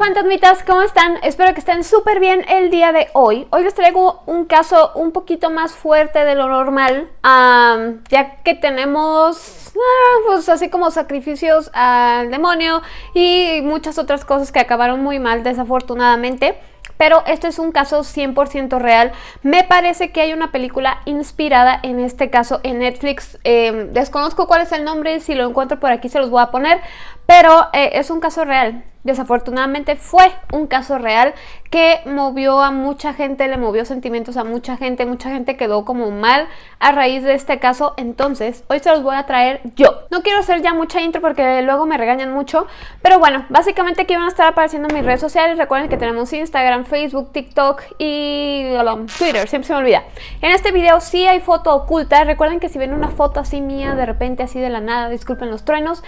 fantasmitas, ¿cómo están? Espero que estén súper bien el día de hoy. Hoy les traigo un caso un poquito más fuerte de lo normal, ya que tenemos, ah, pues así como sacrificios al demonio y muchas otras cosas que acabaron muy mal desafortunadamente pero esto es un caso 100% real. Me parece que hay una película inspirada en este caso en Netflix. Eh, desconozco cuál es el nombre, si lo encuentro por aquí se los voy a poner, pero eh, es un caso real. Desafortunadamente fue un caso real que movió a mucha gente, le movió sentimientos a mucha gente, mucha gente quedó como mal a raíz de este caso, entonces hoy se los voy a traer yo. No quiero hacer ya mucha intro porque luego me regañan mucho, pero bueno, básicamente aquí van a estar apareciendo mis redes sociales, recuerden que tenemos Instagram, Facebook, TikTok y Twitter, siempre se me olvida. En este video sí hay foto oculta, recuerden que si ven una foto así mía de repente así de la nada, disculpen los truenos,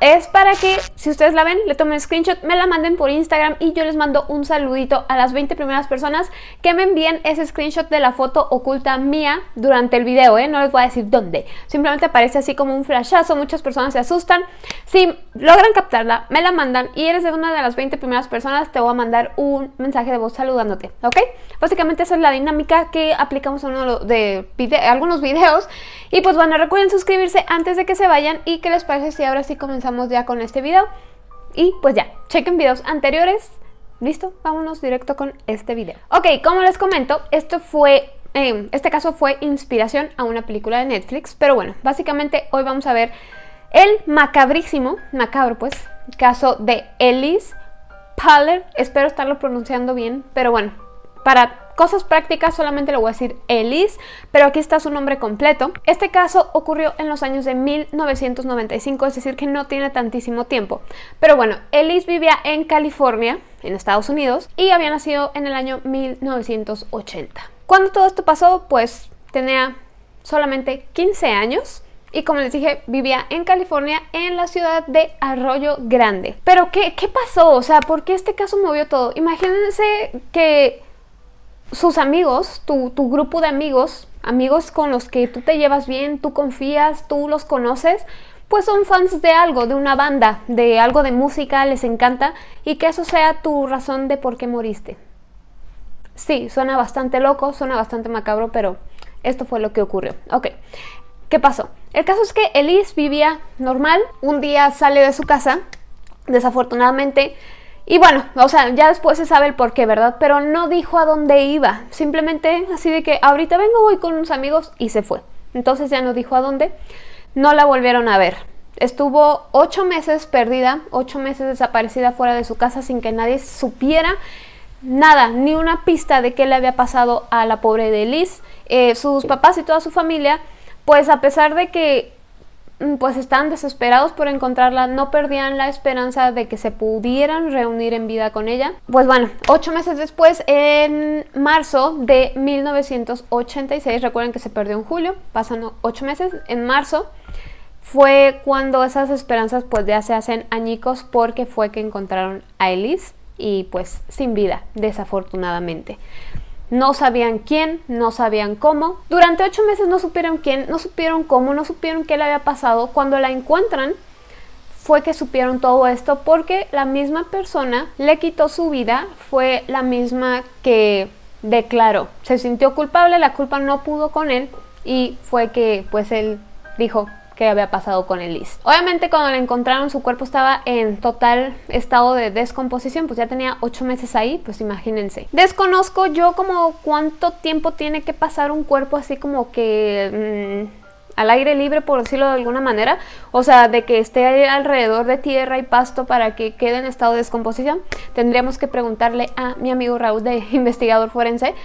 es para que si ustedes la ven, le tomen screenshot, me la manden por Instagram y yo les mando un saludito a las 20 primeras personas que me envíen ese screenshot de la foto oculta mía durante el video, ¿eh? No les voy a decir dónde. Simplemente aparece así como un flashazo, muchas personas se asustan. Si logran captarla, me la mandan y eres de una de las 20 primeras personas, te voy a mandar un mensaje de voz saludándote, ¿ok? Básicamente esa es la dinámica que aplicamos en uno de algunos videos. Y pues bueno, recuerden suscribirse antes de que se vayan y qué les parece si ahora sí comenzamos ya con este video. Y pues ya, chequen videos anteriores. ¿Listo? Vámonos directo con este video. Ok, como les comento, esto fue, eh, este caso fue inspiración a una película de Netflix. Pero bueno, básicamente hoy vamos a ver el macabrísimo, macabro pues, caso de Elise Paller. Espero estarlo pronunciando bien, pero bueno, para cosas prácticas solamente le voy a decir Elise, pero aquí está su nombre completo. Este caso ocurrió en los años de 1995, es decir que no tiene tantísimo tiempo. Pero bueno, Elise vivía en California, en Estados Unidos, y había nacido en el año 1980. Cuando todo esto pasó, pues tenía solamente 15 años. Y como les dije, vivía en California, en la ciudad de Arroyo Grande. Pero ¿qué, qué pasó? O sea, ¿por qué este caso movió todo? Imagínense que sus amigos, tu, grupo de amigos, amigos con los que tú te llevas bien, tú confías, tú los conoces, pues son fans de algo, de una banda, de algo de música, les encanta y que eso sea tu razón de por qué moriste. Sí, suena bastante loco, suena bastante macabro, pero esto fue lo que ocurrió. Ok, ¿qué pasó? El caso es que Elise vivía normal, un día sale de su casa, desafortunadamente y bueno, o sea, ya después se sabe el por qué, ¿verdad? Pero no dijo a dónde iba. Simplemente así de que ahorita vengo, voy con unos amigos y se fue. Entonces ya no dijo a dónde. No la volvieron a ver. Estuvo ocho meses perdida, ocho meses desaparecida fuera de su casa sin que nadie supiera nada, ni una pista de qué le había pasado a la pobre de Liz. Eh, sus papás y toda su familia, pues a pesar de que pues estaban desesperados por encontrarla, no perdían la esperanza de que se pudieran reunir en vida con ella. Pues bueno, ocho meses después, en marzo de 1986, recuerden que se perdió en julio, pasan ocho meses, en marzo fue cuando esas esperanzas pues ya se hacen añicos porque fue que encontraron a Elise y pues sin vida, desafortunadamente. No sabían quién, no sabían cómo. Durante ocho meses no supieron quién, no supieron cómo, no supieron qué le había pasado. Cuando la encuentran, fue que supieron todo esto porque la misma persona le quitó su vida, fue la misma que declaró. Se sintió culpable, la culpa no pudo con él y fue que pues él dijo, que había pasado con Elise. Obviamente cuando la encontraron su cuerpo estaba en total estado de descomposición, pues ya tenía ocho meses ahí, pues imagínense. Desconozco yo como cuánto tiempo tiene que pasar un cuerpo así como que... Mm, al aire libre, por decirlo de alguna manera, o sea, de que esté alrededor de tierra y pasto para que quede en estado de descomposición, tendríamos que preguntarle a mi amigo Raúl de investigador forense,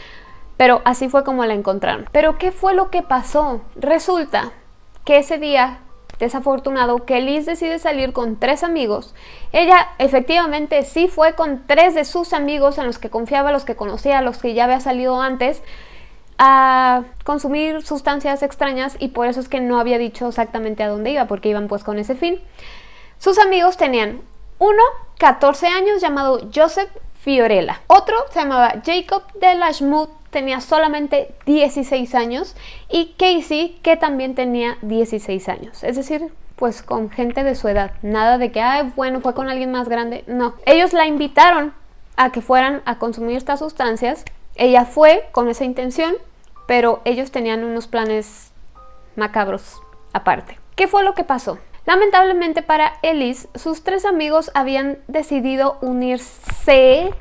pero así fue como la encontraron. Pero ¿qué fue lo que pasó? Resulta que ese día desafortunado que Liz decide salir con tres amigos. Ella efectivamente sí fue con tres de sus amigos en los que confiaba, los que conocía, los que ya había salido antes a consumir sustancias extrañas y por eso es que no había dicho exactamente a dónde iba porque iban pues con ese fin. Sus amigos tenían uno, 14 años llamado Joseph Fiorella. Otro se llamaba Jacob de Lashmouth tenía solamente 16 años y Casey que también tenía 16 años. Es decir, pues con gente de su edad. Nada de que, ay, bueno, fue con alguien más grande. No. Ellos la invitaron a que fueran a consumir estas sustancias. Ella fue con esa intención, pero ellos tenían unos planes macabros aparte. ¿Qué fue lo que pasó? Lamentablemente para Ellis, sus tres amigos habían decidido unirse,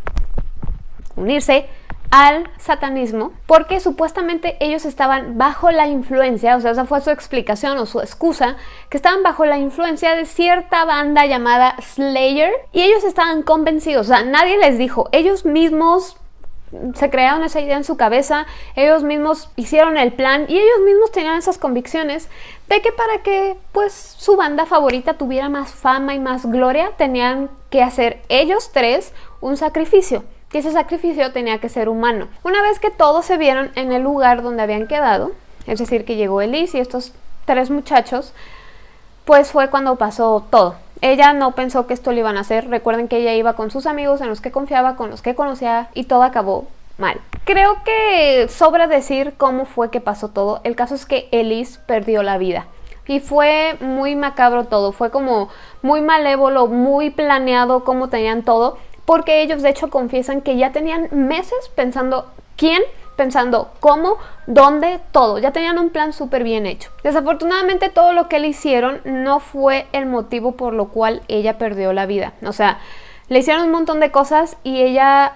unirse al satanismo porque supuestamente ellos estaban bajo la influencia, o sea, esa fue su explicación o su excusa, que estaban bajo la influencia de cierta banda llamada Slayer y ellos estaban convencidos, o sea, nadie les dijo, ellos mismos se crearon esa idea en su cabeza, ellos mismos hicieron el plan y ellos mismos tenían esas convicciones de que para que pues su banda favorita tuviera más fama y más gloria tenían que hacer ellos tres un sacrificio que ese sacrificio tenía que ser humano. Una vez que todos se vieron en el lugar donde habían quedado, es decir, que llegó Elise y estos tres muchachos, pues fue cuando pasó todo. Ella no pensó que esto lo iban a hacer. Recuerden que ella iba con sus amigos en los que confiaba, con los que conocía y todo acabó mal. Creo que sobra decir cómo fue que pasó todo. El caso es que Elise perdió la vida. Y fue muy macabro todo, fue como muy malévolo, muy planeado cómo tenían todo porque ellos de hecho confiesan que ya tenían meses pensando quién, pensando cómo, dónde, todo. Ya tenían un plan súper bien hecho. Desafortunadamente todo lo que le hicieron no fue el motivo por lo cual ella perdió la vida. O sea, le hicieron un montón de cosas y ella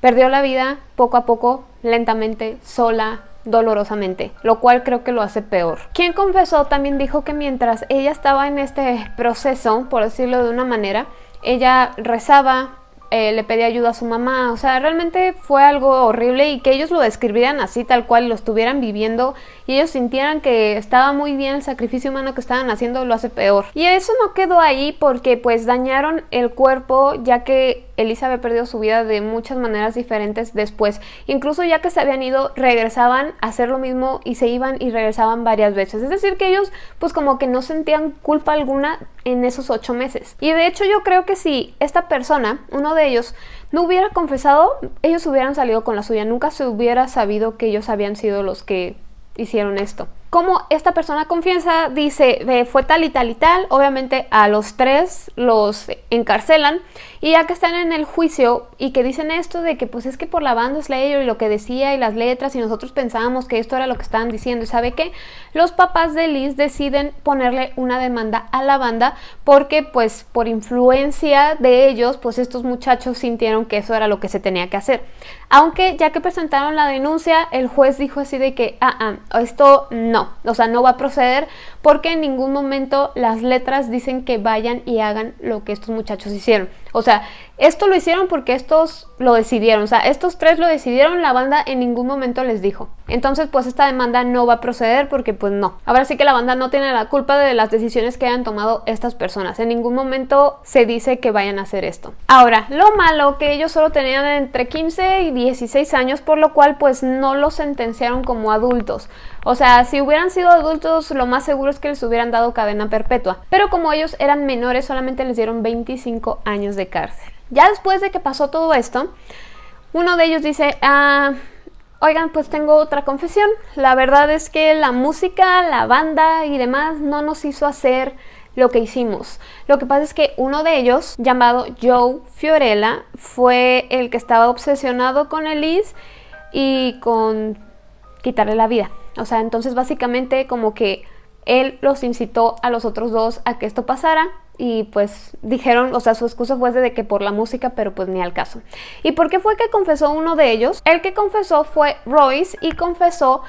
perdió la vida poco a poco, lentamente, sola, dolorosamente, lo cual creo que lo hace peor. Quien confesó también dijo que mientras ella estaba en este proceso, por decirlo de una manera, ella rezaba, eh, le pedía ayuda a su mamá, o sea, realmente fue algo horrible y que ellos lo describieran así tal cual, lo estuvieran viviendo y ellos sintieran que estaba muy bien el sacrificio humano que estaban haciendo, lo hace peor. Y eso no quedó ahí porque pues dañaron el cuerpo ya que Elisa había perdido su vida de muchas maneras diferentes después. Incluso ya que se habían ido, regresaban a hacer lo mismo y se iban y regresaban varias veces. Es decir, que ellos pues como que no sentían culpa alguna en esos ocho meses. Y de hecho yo creo que si esta persona, uno de ellos, no hubiera confesado, ellos hubieran salido con la suya. Nunca se hubiera sabido que ellos habían sido los que hicieron esto como esta persona confianza dice, fue tal y tal y tal, obviamente a los tres los encarcelan y ya que están en el juicio y que dicen esto de que pues es que por la banda Slayer y lo que decía y las letras y nosotros pensábamos que esto era lo que estaban diciendo y sabe qué, los papás de Liz deciden ponerle una demanda a la banda porque pues por influencia de ellos pues estos muchachos sintieron que eso era lo que se tenía que hacer. Aunque ya que presentaron la denuncia el juez dijo así de que ah, ah, esto no, o sea, no va a proceder porque en ningún momento las letras dicen que vayan y hagan lo que estos muchachos hicieron. O sea, esto lo hicieron porque estos lo decidieron, o sea, estos tres lo decidieron, la banda en ningún momento les dijo. Entonces, pues esta demanda no va a proceder porque pues no. Ahora sí que la banda no tiene la culpa de las decisiones que hayan tomado estas personas. En ningún momento se dice que vayan a hacer esto. Ahora, lo malo que ellos solo tenían entre 15 y 16 años, por lo cual pues no los sentenciaron como adultos. O sea, si hubieran sido adultos, lo más seguro es que les hubieran dado cadena perpetua. Pero como ellos eran menores, solamente les dieron 25 años de cárcel. Ya después de que pasó todo esto, uno de ellos dice, ah, oigan, pues tengo otra confesión. La verdad es que la música, la banda y demás no nos hizo hacer lo que hicimos. Lo que pasa es que uno de ellos, llamado Joe Fiorella, fue el que estaba obsesionado con Elise y con quitarle la vida. O sea, entonces básicamente como que él los incitó a los otros dos a que esto pasara y pues dijeron, o sea, su excusa fue de que por la música, pero pues ni al caso. ¿Y por qué fue que confesó uno de ellos? El que confesó fue Royce y confesó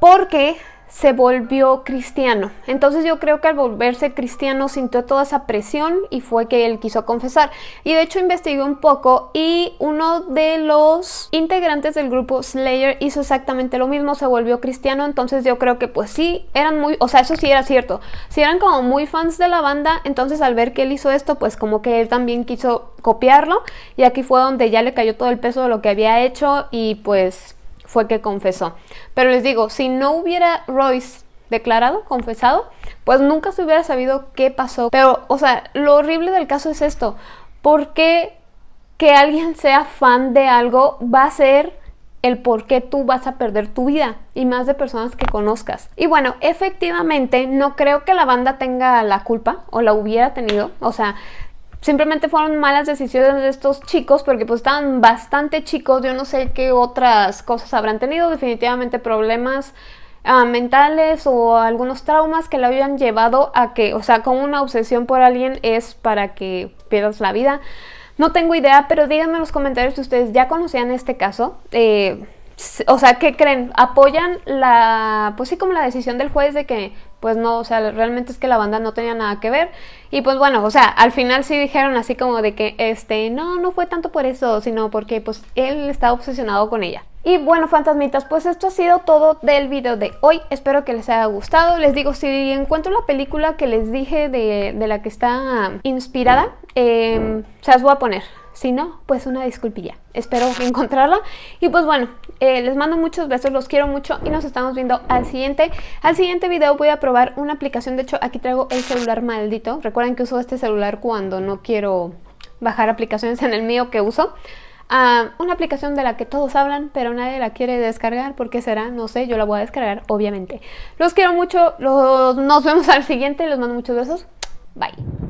porque se volvió cristiano. Entonces yo creo que al volverse cristiano sintió toda esa presión y fue que él quiso confesar. Y de hecho investigué un poco y uno de los integrantes del grupo Slayer hizo exactamente lo mismo, se volvió cristiano. Entonces yo creo que pues sí, eran muy, o sea, eso sí era cierto. Si eran como muy fans de la banda, entonces al ver que él hizo esto, pues como que él también quiso copiarlo. Y aquí fue donde ya le cayó todo el peso de lo que había hecho y pues fue que confesó. Pero les digo, si no hubiera Royce declarado, confesado, pues nunca se hubiera sabido qué pasó. Pero, o sea, lo horrible del caso es esto. ¿Por qué que alguien sea fan de algo va a ser el por qué tú vas a perder tu vida y más de personas que conozcas. Y bueno, efectivamente no creo que la banda tenga la culpa o la hubiera tenido, o sea, simplemente fueron malas decisiones de estos chicos porque pues estaban bastante chicos, yo no sé qué otras cosas habrán tenido, definitivamente problemas ah, mentales o algunos traumas que le habían llevado a que, o sea, con una obsesión por alguien es para que pierdas la vida. No tengo idea, pero díganme en los comentarios si ustedes ya conocían este caso. Eh, o sea, ¿qué creen? ¿Apoyan la, pues sí, como la decisión del juez de que, pues no, o sea, realmente es que la banda no tenía nada que ver? Y pues bueno, o sea, al final sí dijeron así como de que, este, no, no fue tanto por eso, sino porque pues él estaba obsesionado con ella. Y bueno, fantasmitas, pues esto ha sido todo del video de hoy. Espero que les haya gustado. Les digo, si encuentro la película que les dije de, la que está inspirada, eh, se las voy a poner. Si no, pues una disculpilla. Espero encontrarla. Y pues bueno, eh, les mando muchos besos, los quiero mucho y nos estamos viendo al siguiente. Al siguiente video voy a probar una aplicación. De hecho, aquí traigo el celular maldito. Recuerden que uso este celular cuando no quiero bajar aplicaciones en el mío que uso. Ah, una aplicación de la que todos hablan, pero nadie la quiere descargar. ¿Por qué será? No sé, yo la voy a descargar, obviamente. Los quiero mucho, nos vemos al siguiente, les mando muchos besos. Bye.